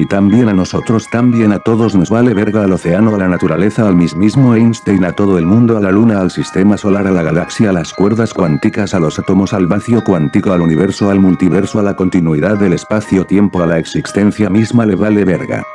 mí también a nosotros también a todos nos vale verga al océano a la naturaleza al mismismo Einstein a todo el mundo a la luna al sistema solar a la galaxia a las cuerdas cuánticas a los átomos al vacío cuántico al universo al multiverso a la continuidad del espacio-tiempo a la existencia misma le vale verga.